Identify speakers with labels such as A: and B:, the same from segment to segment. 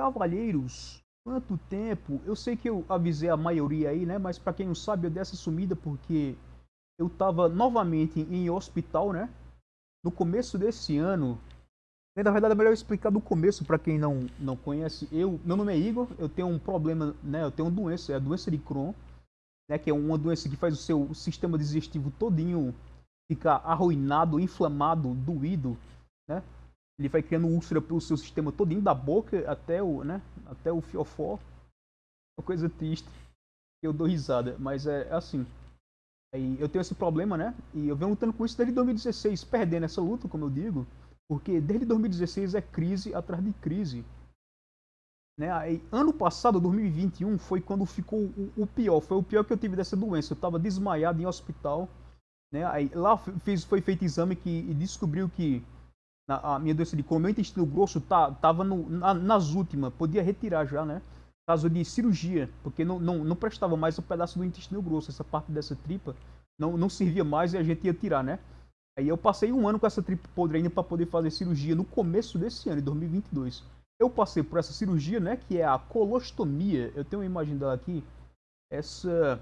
A: Cavalheiros, quanto tempo? Eu sei que eu avisei a maioria aí, né? Mas para quem não sabe, eu dei essa sumida porque eu tava novamente em hospital, né? No começo desse ano. Na verdade, é melhor explicar do começo para quem não, não conhece. Eu, meu nome é Igor, eu tenho um problema, né? Eu tenho uma doença, é a doença de Crohn, né? Que é uma doença que faz o seu sistema digestivo todinho ficar arruinado, inflamado, doído, né? Ele vai criando úlcera pelo seu sistema todinho, da boca até o, né, até o fiofó. Uma coisa triste. Eu dou risada, mas é assim. Aí eu tenho esse problema, né? E eu venho lutando com isso desde 2016, perdendo essa luta, como eu digo, porque desde 2016 é crise atrás de crise. Né? Aí, ano passado, 2021, foi quando ficou o, o, pior. Foi o pior que eu tive dessa doença. Eu estava desmaiado em hospital. Né? Aí, lá fiz, foi feito exame que, e descobriu que a minha doença de Crohn, meu intestino grosso tá, tava no, na, nas últimas, podia retirar já, né? Caso de cirurgia, porque não, não, não prestava mais o pedaço do intestino grosso, essa parte dessa tripa não, não servia mais e a gente ia tirar, né? Aí eu passei um ano com essa tripa podre ainda para poder fazer cirurgia no começo desse ano, em 2022. Eu passei por essa cirurgia, né, que é a colostomia. Eu tenho uma imagem dela aqui. Essa,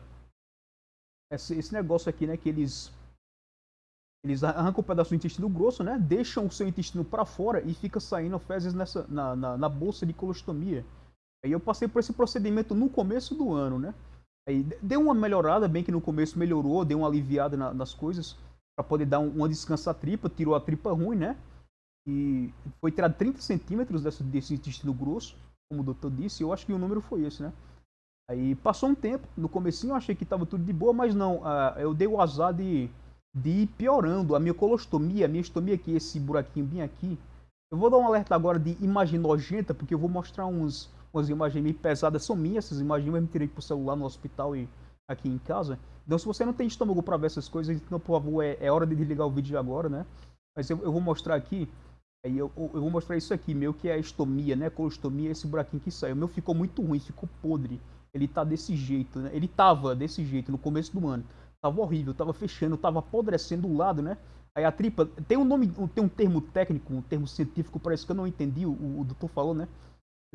A: essa esse negócio aqui, né, que eles eles arrancam um pedaço do intestino grosso, né? Deixam o seu intestino para fora e fica saindo fezes nessa, na, na, na, bolsa de colostomia. Aí eu passei por esse procedimento no começo do ano, né? Aí deu uma melhorada, bem que no começo melhorou, deu uma aliviada na, nas coisas, para poder dar um, uma descansa à tripa, tirou a tripa ruim, né? E foi tirado 30 centímetros desse, desse intestino grosso, como o doutor disse, eu acho que o número foi esse, né? Aí passou um tempo, no comecinho eu achei que estava tudo de boa, mas não, uh, eu dei o azar de de ir piorando a minha colostomia, a minha estomia aqui, esse buraquinho bem aqui. Eu vou dar um alerta agora de imagem nojenta, porque eu vou mostrar uns, umas imagens meio pesadas, são minhas essas imagens, eu me tirei pro celular no hospital e aqui em casa. Então se você não tem estômago para ver essas coisas, então por favor, é, é hora de desligar o vídeo agora, né? Mas eu, eu vou mostrar aqui, aí eu, eu, vou mostrar isso aqui, meu que é a estomia, né? Colostomia, esse buraquinho que saiu. Meu ficou muito ruim, ficou podre. Ele tá desse jeito, né? Ele tava desse jeito no começo do ano. Tava horrível, tava fechando, tava apodrecendo o lado, né? Aí a tripa, tem um nome, tem um termo técnico, um termo científico, parece que eu não entendi, o, o doutor falou, né?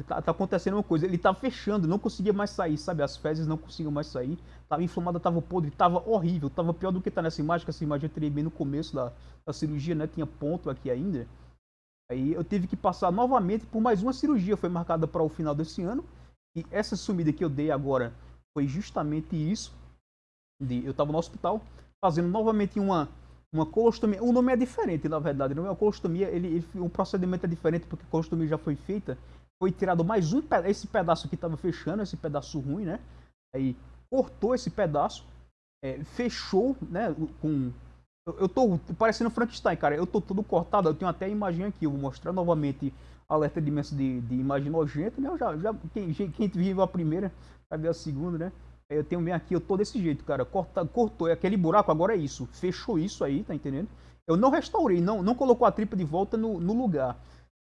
A: Tá, tá, acontecendo uma coisa, ele tava fechando, não conseguia mais sair, sabe? As fezes não conseguiam mais sair, tava inflamada, tava podre, tava horrível, tava pior do que tá nessa imagem, que essa imagem eu teria bem no começo da, da cirurgia, né? Tinha ponto aqui ainda. Aí eu tive que passar novamente por mais uma cirurgia, foi marcada para o final desse ano. E essa sumida que eu dei agora foi justamente isso de, eu estava no hospital fazendo novamente uma, uma colostomia. O nome é diferente, na verdade. Não é uma colostomia, ele, ele, o procedimento é diferente porque a colostomia já foi feita. Foi tirado mais um esse pedaço que estava fechando, esse pedaço ruim, né? Aí cortou esse pedaço, é, fechou, né? Com eu, eu tô parecendo Frankenstein, cara. Eu tô todo cortado. Eu tenho até a imagem aqui. Eu vou mostrar novamente alerta de, de, de imagem nojenta, né? Eu já, já, quem, quem vive a primeira vai ver a segunda, né? Eu tenho bem aqui, eu tô desse jeito, cara. Corta, cortou é aquele buraco, agora é isso. Fechou isso aí, tá entendendo? Eu não restaurei, não, não colocou a tripa de volta no, no lugar.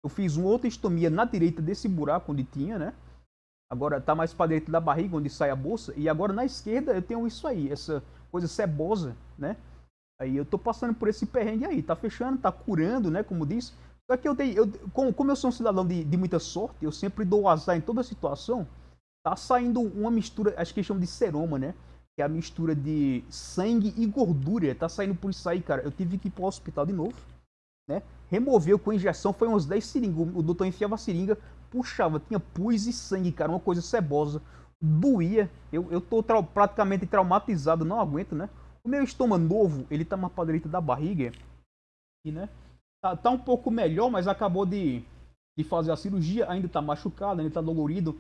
A: Eu fiz uma outra estomia na direita desse buraco onde tinha, né? Agora tá mais para dentro da barriga, onde sai a bolsa. E agora na esquerda eu tenho isso aí, essa coisa cebosa, né? Aí eu tô passando por esse perrengue aí. Tá fechando, tá curando, né? Como disse. Só que eu dei, eu, como, como eu sou um cidadão de, de muita sorte, eu sempre dou azar em toda situação tá saindo uma mistura, acho que eles chamam de seroma, né? Que é a mistura de sangue e gordura. Tá saindo por isso aí, cara. Eu tive que ir pro hospital de novo, né? Removeu com injeção, foi uns 10 seringas. O doutor enfiava a seringa, puxava, tinha pus e sangue, cara. Uma coisa cebosa. Doía. Eu, eu tô praticamente traumatizado, não aguento, né? O meu estômago novo, ele tá mais pra direita da barriga. E, né? Tá, tá um pouco melhor, mas acabou de, de fazer a cirurgia. Ainda tá machucado, ainda tá dolorido.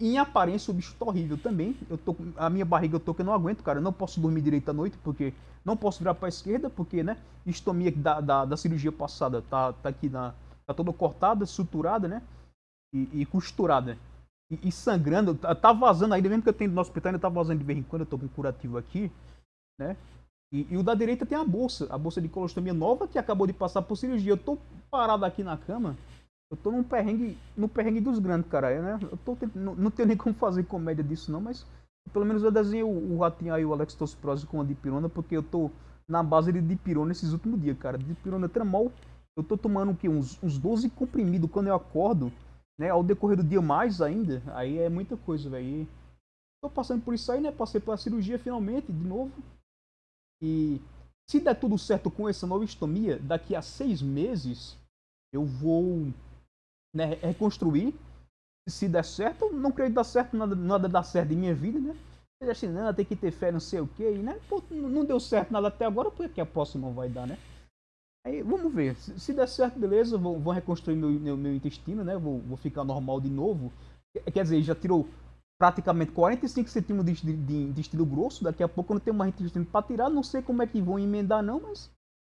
A: Em aparência, o bicho tá horrível também. Eu tô, a minha barriga eu tô que eu não aguento, cara. Eu não posso dormir direito à noite, porque não posso virar pra esquerda, porque, né? Estomia da, da, da cirurgia passada tá, tá aqui na. Tá toda cortada, suturada, né? E, e costurada. E, e, sangrando. Tá, tá vazando ainda, mesmo que eu tenho no hospital, ainda tá vazando de vez em quando. Eu tô com curativo aqui, né? E, e, o da direita tem a bolsa, a bolsa de colostomia nova que acabou de passar por cirurgia. Eu tô parado aqui na cama eu tô num perrengue, no perrengue dos grandes, cara, né? Eu tô não, não tenho nem como fazer comédia disso não, mas pelo menos eu desenho o, o ratinho aí, o Alex Tossiprose com a dipirona, porque eu tô na base de dipirona esses últimos dias, cara. Dipirona tramol, eu tô tomando o quê? Uns, uns 12 comprimidos quando eu acordo. né, ao decorrer do dia mais ainda, aí é muita coisa, velho. Tô passando por isso aí, né? Passei pela cirurgia finalmente, de novo. E se der tudo certo com essa nova estomia, daqui a seis meses eu vou né, reconstruir. Se der certo, não creio que dar certo, nada, nada dá certo em minha vida, né? Mas assim, não, tem que ter fé, não sei o que, né? Pô, não deu certo nada até agora, por que a próxima vai dar, né? Aí vamos ver. Se, se der certo, beleza, vou, vou reconstruir meu, meu, meu, intestino, né? Vou, vou ficar normal de novo. Quer dizer, já tirou praticamente 45 centímetros de, de, de intestino grosso. Daqui a pouco eu não tenho mais intestino para tirar. Não sei como é que vão emendar, não, mas.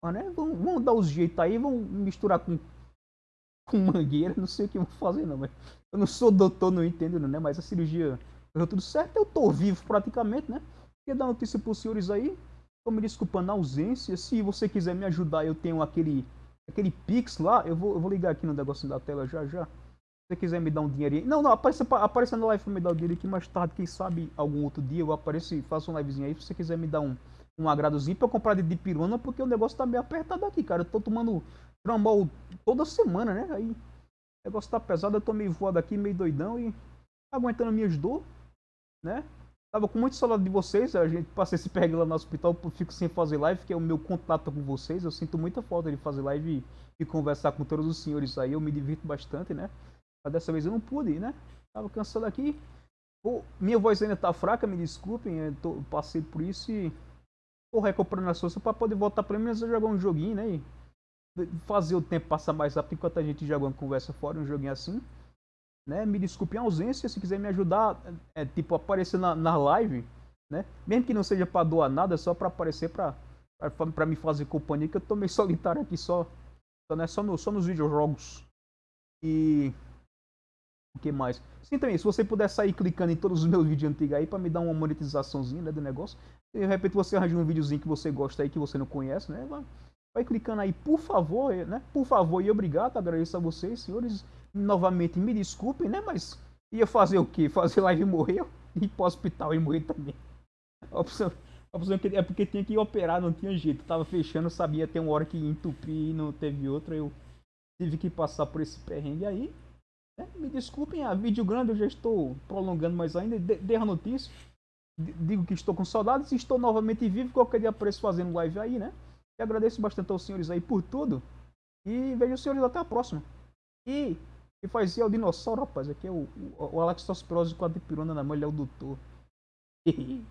A: Né? Vão, vão dar os jeitos aí, vão misturar com, com mangueira. Não sei o que vou fazer, não. Mas eu não sou doutor, não entendo, né? Mas a cirurgia deu tudo certo. Eu tô vivo praticamente, né? Queria dar notícia para os senhores aí. Tô me desculpando ausência. Se você quiser me ajudar, eu tenho aquele aquele Pix lá. Eu vou, eu vou ligar aqui no negócio da tela já já. Se você quiser me dar um dinheirinho. Não, não, apareça, apareça na live pra me dar o dinheiro aqui mais tarde. Quem sabe algum outro dia eu apareço e faço uma livezinha aí. Se você quiser me dar um, um agradozinho pra eu comprar de dipirona, porque o negócio tá meio apertado aqui, cara. Eu tô tomando tramol toda semana, né? Aí o negócio tá pesado, eu tô meio voado aqui, meio doidão e aguentando minhas dores, né? Tava com muito saudade de vocês, a gente passei esse perrengue lá no hospital, fico sem fazer live, que é o meu contato com vocês. Eu sinto muita falta de fazer live e, e conversar com todos os senhores aí, eu me divirto bastante, né? Mas dessa vez eu não pude, né? Tava cansado aqui. Pô, minha voz ainda tá fraca, me desculpem, tô, passei por isso e tô recuperando a força para poder voltar pelo menos a jogar um joguinho, né? E fazer o tempo passar mais rápido enquanto a gente joga uma conversa fora, um joguinho assim. Né? Me desculpe a ausência, se quiser me ajudar, é, tipo, aparecer na, na live, né? Mesmo que não seja para doar nada, só para aparecer para para me fazer companhia, que eu tô meio solitário aqui só, só, né? só, no, só nos videojogos. E o que mais? Sim, também, se você puder sair clicando em todos os meus vídeos antigos aí para me dar uma monetizaçãozinha, né, do negócio. E de repente você arranja um videozinho que você gosta aí, que você não conhece, né? Vai, clicando aí, por favor, né? Por favor e obrigado, agradeço a vocês, senhores novamente me desculpem, né? Mas ia fazer o quê? Fazer live e morrer? Ir pro hospital e morrer também. A opção, a opção é porque tinha que operar, não tinha jeito. Tava fechando, sabia ter uma hora que ia entupir e não teve outra. Eu tive que passar por esse perrengue aí. Né? Me desculpem, a vídeo grande eu já estou prolongando mais ainda. Dê a notícia. Digo que estou com saudades e estou novamente vivo. Qualquer dia apareço fazendo live aí, né? E agradeço bastante aos senhores aí por tudo. E vejo os senhores até a próxima. E e fazia é o dinossauro, rapaz. Aqui é o, o, o Alex com a dipirona na mão, ele é o doutor.